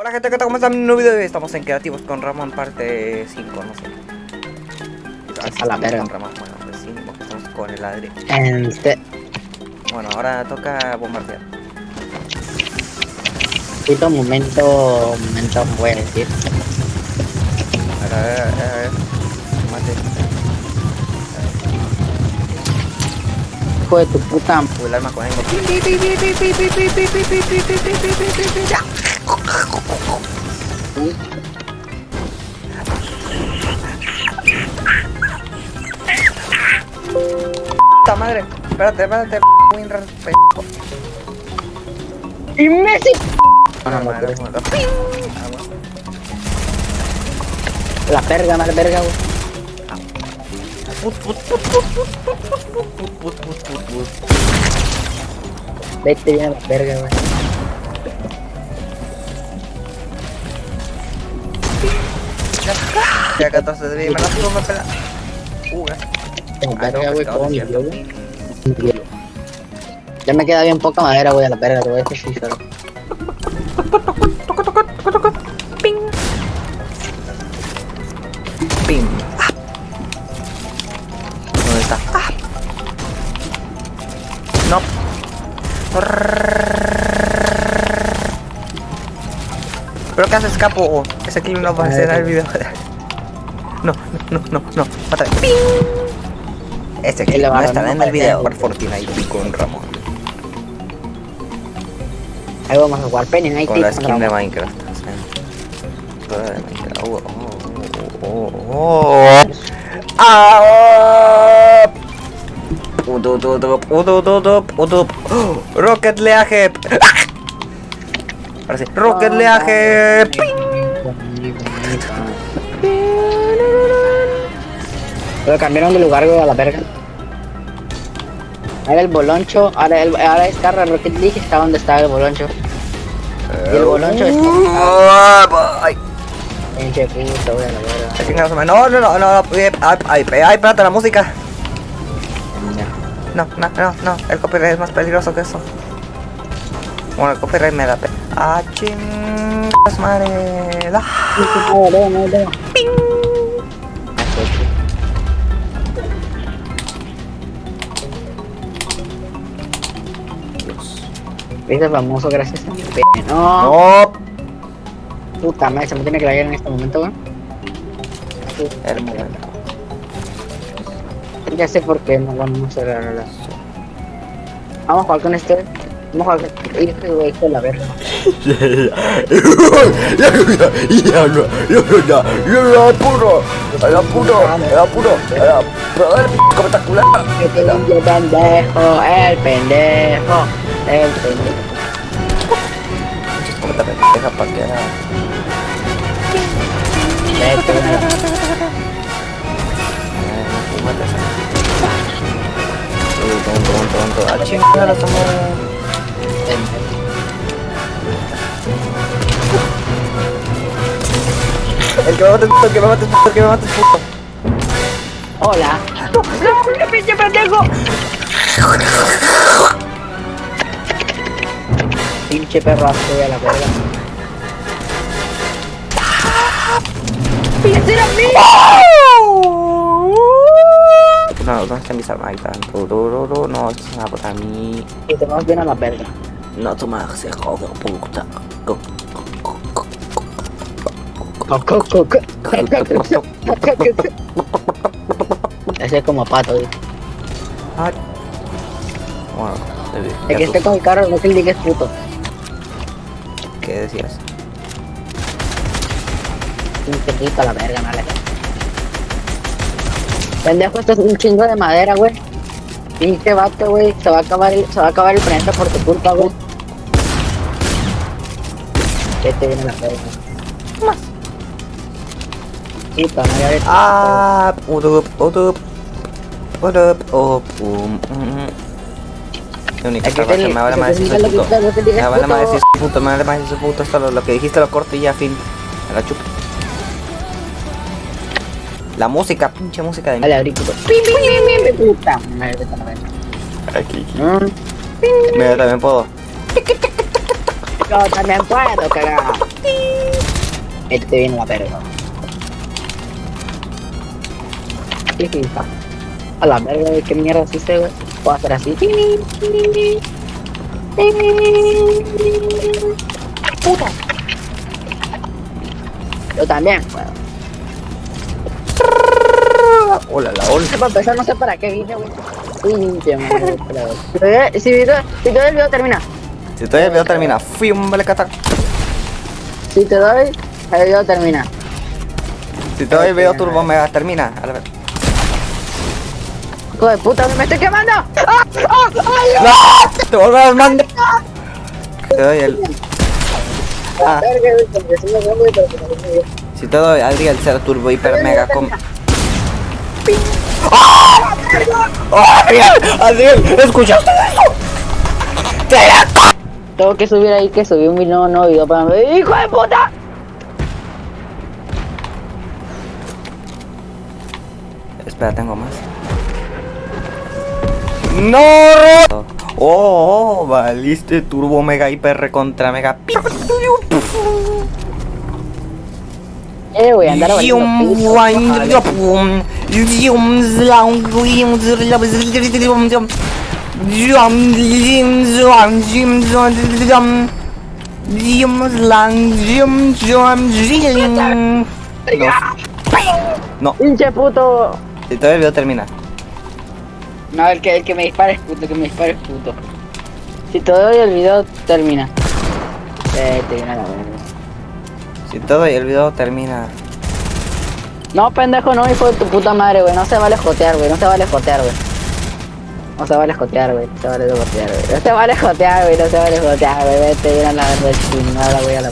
Hola gente, ¿qué tal? ¿Cómo están? Un nuevo video de hoy estamos en Creativos con Ramón parte 5, no sé. A la verga. Con Ramón, bueno, pues sí, porque estamos con el Adri. Este, Bueno, ahora toca bombardear. poquito momento, momento voy a decir. A ver, a ver, a ver, a ver. Mate. Hijo de tu puta. Uy, el arma con ánimo. Puta madre, espérate, espérate, Winrar, p. Messi. Ah, ah, la verga, mal verga, güey. Vete bien a la verga, güey. Ya 14 de me lo me pela. Uh, Ya me queda bien poca madera, güey, a la verga, te voy a dejar Ping. Ping. ¿Dónde está? No. Creo que hace escapo. Ese clip no va a ser el video. No, no, no, no. Otra vez. ¡Ping! Este clip no estará en el video por Fortnite con Ramón. Ahí vamos a jugar Penny Con la skin de Minecraft. Oh, oh, oh, Ah, Rocket Leaje. Ahora sí. Rocket Leaje. ¡Ping! Pero cambiaron de lugar, a la verga. Ahora el boloncho, ahora, el, ahora está Rocket League está donde estaba el boloncho. Y el boloncho está... Ay, Pinche puto, güey, a la verga. ay, chingados, madre. No, no, no, no, no. Ay, ay, espérate, la música. No, no, no, no, el copyright es más peligroso que eso. Bueno, el copyright me da pe... Ah, madre. Ah, Ese famoso gracias a mi pene. No, No, puta madre, se me tiene que caer en este momento, momento. Ya sé por qué no vamos a la relación. Vamos a jugar con este. Vamos a jugar con este güey con la verga. El pendejo, el pendejo, el El que me mate, el que me mate, el que me mate, puto. Hola. ¡No, no, pinche pendejo! Pinche perrazo, güey, a la verga. ¡Ese era mío! No, ¿dónde están mis armas? Ahí están. No, esto es una para mí. Y te vas bien a la verga. No tomas hijo de puta. Go, Ese es como pato, güey. Ay. Bueno, El que esté con el carro no te digas puto. ¿qué decías? Pinche puto a la verga, vale. Pendejo, esto es un chingo de madera, güey. Pinche vato, güey. Se va a acabar el, se va a acabar el planeta por tu culpa, güey. Que te viene la verga. Más. Ah, urup, urup. Urup, up, um, um. Lo único me vale más decir su puto. Me vale más decir su puto, me vale más decir su puto. Hasta lo, que dijiste lo corto y ya, fin. La chupa. La música, pinche música de mí. Vale, agrícola. Pim, pim, pim, pim, puta madre, Aquí, aquí. ¿Mm? Mira, también puedo. Yo también puedo, carajo. Este viene la perro. ¿Qué FIFA? A la verga, güey, qué mierda es ese, güey. Puedo hacer así. Puta. Yo también, weón. Hola, la hola. Para empezar, no sé para qué vine, güey. Si si todo el video termina. Si todavía el video termina, fui un vale catar. Si te doy, el video termina. Si todavía el video turbo mega termina, a la vez. Hijo de puta, me estoy quemando. ¡Ah! ¡Ah! ¡Ay! ¡No! ¡Te vuelvo a mandar! Te doy el. Ah, porque si te doy Adriel cero turbo hiper mega com. ¡Ah! ¡Adriel! ¡Adriel! ¿Escuchaste eso? ¡Te la Tengo que subir ahí que subí un video, no video para mí. ¡Hijo de puta! Espera, tengo más. ¡No! Oh, valiste turbo mega hiper contra mega. Eh, güey, andar. No, Pinche puto. todavía el video termina. No, el que, el que me dispara es puto, el que me dispara es puto. Si te doy el video, termina. Eh, te viene a la verga. Si todo y el video termina. No, pendejo, no, hijo de tu puta madre, güey. No se vale jotear, güey. No se vale jotear, güey. No se vale jotear, güey. No se vale jotear, güey. No se vale jotear, güey. No se vale jotear, güey. Vete, viene a la verga chingada, güey. A la.